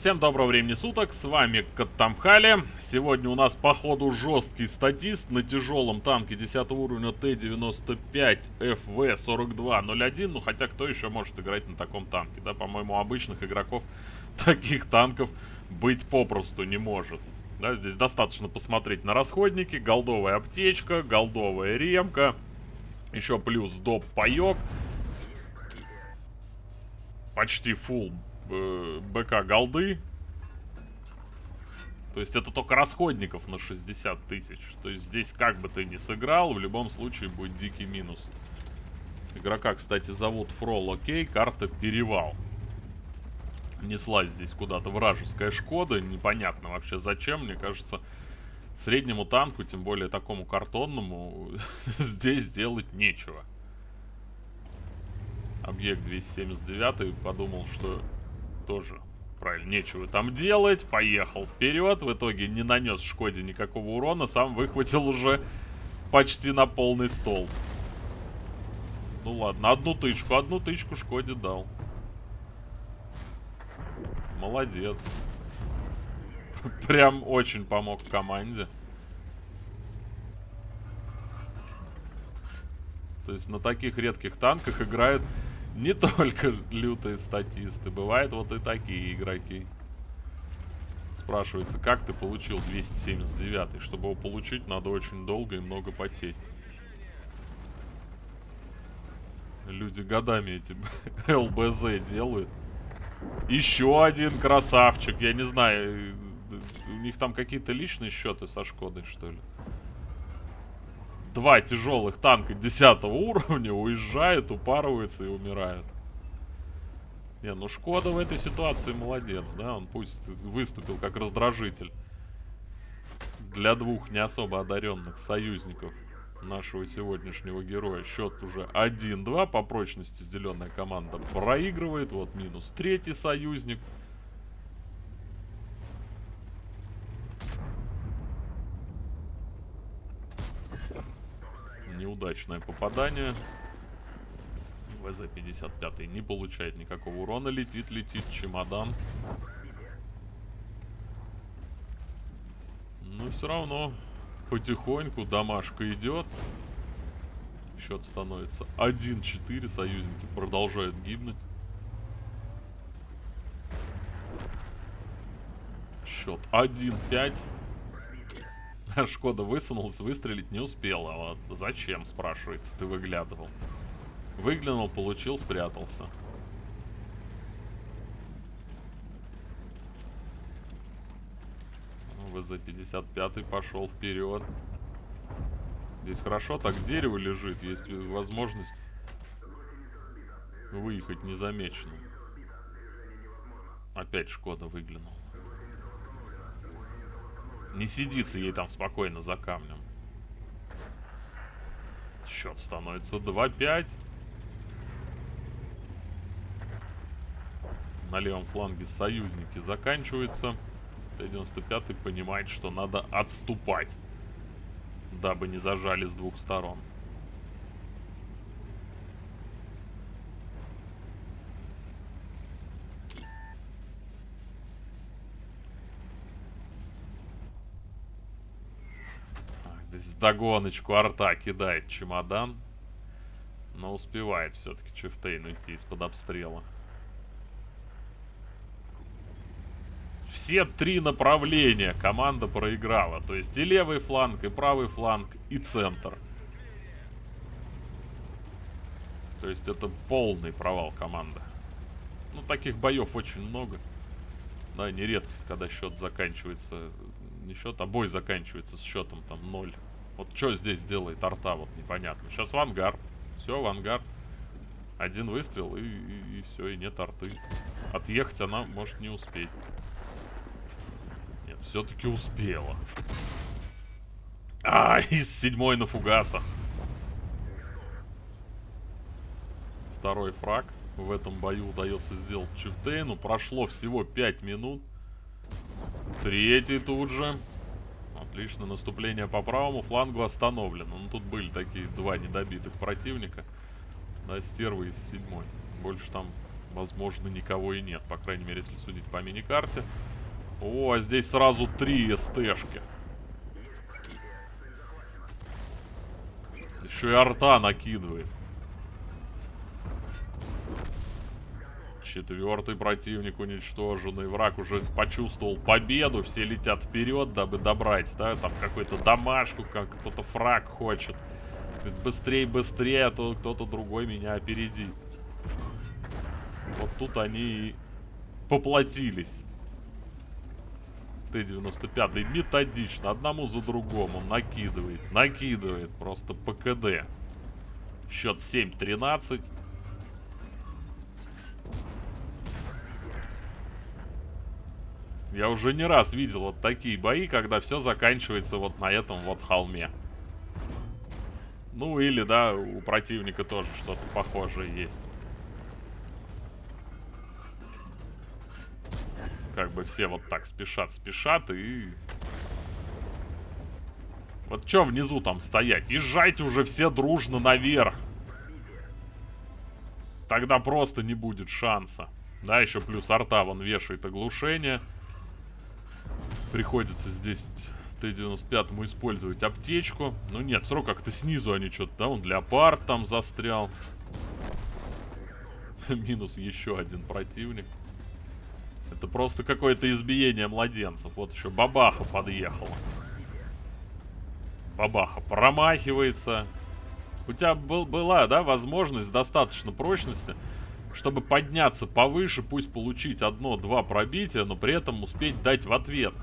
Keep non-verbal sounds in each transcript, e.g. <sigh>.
Всем доброго времени суток, с вами Каттамхали. Сегодня у нас походу жесткий статист на тяжелом танке 10 уровня Т-95 ФВ-4201. Ну хотя кто еще может играть на таком танке, да? По-моему, обычных игроков <laughs> таких танков быть попросту не может. Да, здесь достаточно посмотреть на расходники, голдовая аптечка, голдовая ремка, еще плюс доп паек, почти full э, БК голды. То есть это только расходников на 60 тысяч. То есть здесь как бы ты ни сыграл, в любом случае будет дикий минус. Игрока, кстати, зовут Фрол Окей, карта Перевал. Неслась здесь куда-то вражеская Шкода, непонятно вообще зачем, мне кажется, среднему танку, тем более такому картонному, <laughs> здесь делать нечего. Объект 279 подумал, что тоже правильно, нечего там делать, поехал вперед, в итоге не нанес Шкоде никакого урона, сам выхватил уже почти на полный стол. Ну ладно, одну тычку, одну тычку Шкоде дал. Молодец. <laughs> Прям очень помог команде. То есть на таких редких танках играют не только лютые статисты, бывают вот и такие игроки. Спрашивается, как ты получил 279? Чтобы его получить, надо очень долго и много потеть. Люди годами эти <laughs> ЛБЗ делают. Еще один красавчик, я не знаю, у них там какие-то личные счеты со Шкодой, что ли? Два тяжелых танка 10 уровня уезжают, упарываются и умирают. Не, ну Шкода в этой ситуации молодец, да, он пусть выступил как раздражитель для двух не особо одаренных союзников нашего сегодняшнего героя. Счет уже 1-2 по прочности зеленая команда проигрывает, вот минус третий союзник. Неудачное попадание. ВЗ-55 не получает никакого урона. Летит, летит чемодан. Но все равно потихоньку домашка идет. Счет становится 1-4. Союзники продолжают гибнуть. Счет 1-5. <laughs> Шкода высунулась, выстрелить не успела. Вот зачем, спрашивается, ты выглядывал? Выглянул, получил, спрятался. Ну, ВЗ-55 пошел вперед. Здесь хорошо, так дерево лежит, есть возможность выехать незамеченным. Опять Шкода выглянул. Не сидится ей там спокойно за камнем. Счет становится 2-5. На левом фланге союзники заканчиваются. Т-95 понимает, что надо отступать, дабы не зажали с двух сторон. Догоночку арта кидает чемодан. Но успевает все-таки Чифтейн уйти из-под обстрела. Все три направления команда проиграла. То есть и левый фланг, и правый фланг, и центр. То есть это полный провал команды. Ну, таких боев очень много. Да, не редкость, когда счет заканчивается... Не счет, а бой заканчивается с счетом там 0 вот что здесь делает арта, вот непонятно. Сейчас в ангар. Все, в ангар. Один выстрел и, и, и все, и нет арты. Отъехать она может не успеть. Нет, все-таки успела. А, <laughs> из седьмой на фугасах. Второй фраг в этом бою удается сделать Чифтейну. Прошло всего 5 минут. Третий тут же. Отлично, наступление по правому флангу остановлено. Ну, тут были такие два недобитых противника. Да, стервы из седьмой. Больше там Возможно, никого и нет. По крайней мере, если судить по мини-карте. О, здесь сразу три СТшки. Еще и арта накидывает. Четвертый противник уничтоженный. Враг уже почувствовал победу. Все летят вперед, дабы добрать. Да, там какой-то домашку, как кто-то фраг хочет. Быстрее, быстрее, а то кто-то другой меня опередит. Вот тут они и поплатились. Т-95 методично, одному за другому накидывает, накидывает просто ПКД. Счет 7-13. Я уже не раз видел вот такие бои, когда все заканчивается вот на этом вот холме. Ну или, да, у противника тоже что-то похожее есть. Как бы все вот так спешат, спешат и... Вот что внизу там стоять? Езжайте уже все дружно наверх. Тогда просто не будет шанса. Да, еще плюс арта вон вешает оглушение. Приходится здесь Т-95 использовать аптечку. Ну нет, срок как-то снизу они что-то, да, он леопард там застрял. <laughs> Минус еще один противник. Это просто какое-то избиение младенцев. Вот еще бабаха подъехала. Бабаха промахивается. У тебя был, была, да, возможность достаточно прочности, чтобы подняться повыше, пусть получить одно-два пробития, но при этом успеть дать в ответ.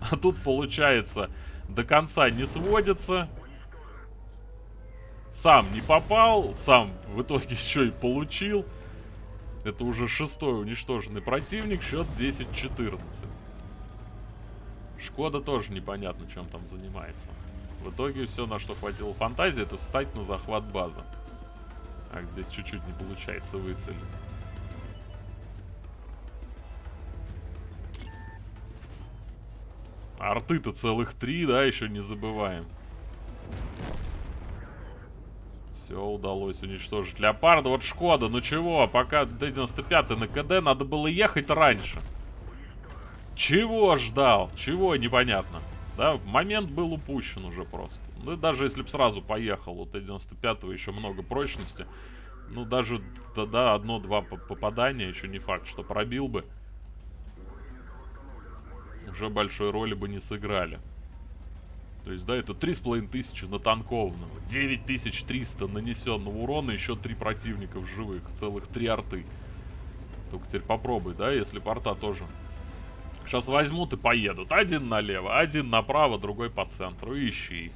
<laughs> А тут получается до конца не сводится. Сам не попал, сам в итоге <laughs> еще и получил. Это уже шестой уничтоженный противник, счет 10-14. Шкода тоже непонятно, чем там занимается. В итоге все, на что хватило фантазии, это встать на захват базы. А здесь чуть-чуть не получается выцелить. Арты-то целых три, да, еще не забываем. Все удалось уничтожить леопарда. Вот Шкода, ну чего, пока Д-95 на КД, надо было ехать раньше. Чего ждал? Чего, непонятно. Да, момент был упущен уже просто. Ну, даже если бы сразу поехал, у Т-95 еще много прочности. Ну, даже тогда одно-два попадания, еще не факт, что пробил бы уже большой роли бы не сыграли. То есть, да, это 3500 на танкованного, 9300 нанесенного урона, еще три противника в живых, целых три арты. Только теперь попробуй, да, если порта тоже. Сейчас возьмут и поедут. Один налево, один направо, другой по центру. Ищи.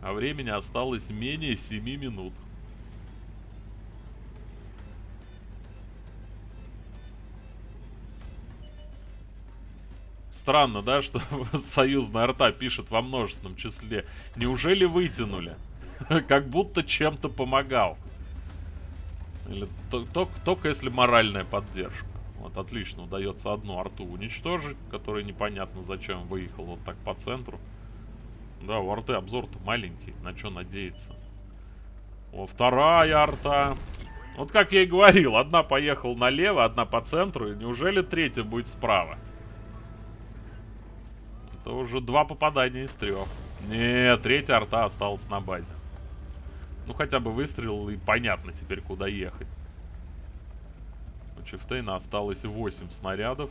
А времени осталось менее 7 минут. Странно, да, что <laughs> союзная арта пишет во множественном числе. Неужели вытянули? <laughs> Как будто чем-то помогал. Или только если моральная поддержка. Вот отлично удается одну арту уничтожить, которая непонятно зачем выехал вот так по центру. Да, у арты обзор-то маленький, на что надеяться. О, вторая арта. Вот как я и говорил, одна поехала налево, одна по центру, и неужели третья будет справа? Это уже два попадания из трех. Нет, третья арта осталась на базе. Ну, хотя бы выстрелил, и понятно теперь, куда ехать. У Чифтейна осталось 8 снарядов.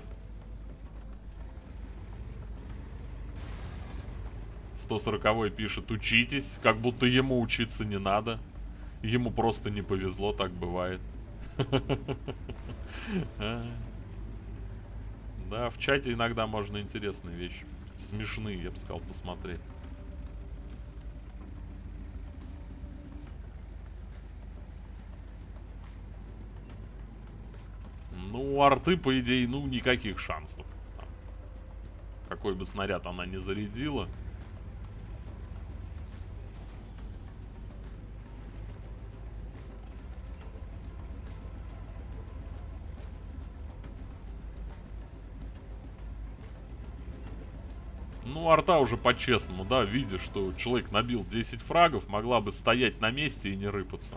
140 пишет, учитесь, как будто ему учиться не надо. Ему просто не повезло, так бывает. <laughs> Да, в чате иногда можно интересные вещи смешные, я бы сказал, посмотреть. Ну, у арты, по идее, ну, никаких шансов. Какой бы снаряд она не зарядила. Ну, арта уже по-честному, да, видя, что человек набил 10 фрагов, могла бы стоять на месте и не рыпаться.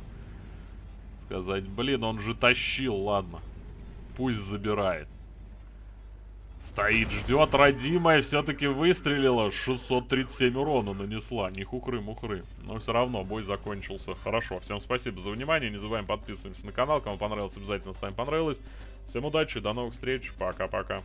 Сказать, блин, он же тащил, ладно. Пусть забирает. Стоит, ждет, родимая все-таки выстрелила. 637 урона нанесла. Не хухры-мухры. Но все равно бой закончился хорошо. Всем спасибо за внимание. Не забываем подписываться на канал. Кому понравилось, обязательно ставим понравилось. Всем удачи, до новых встреч. Пока-пока.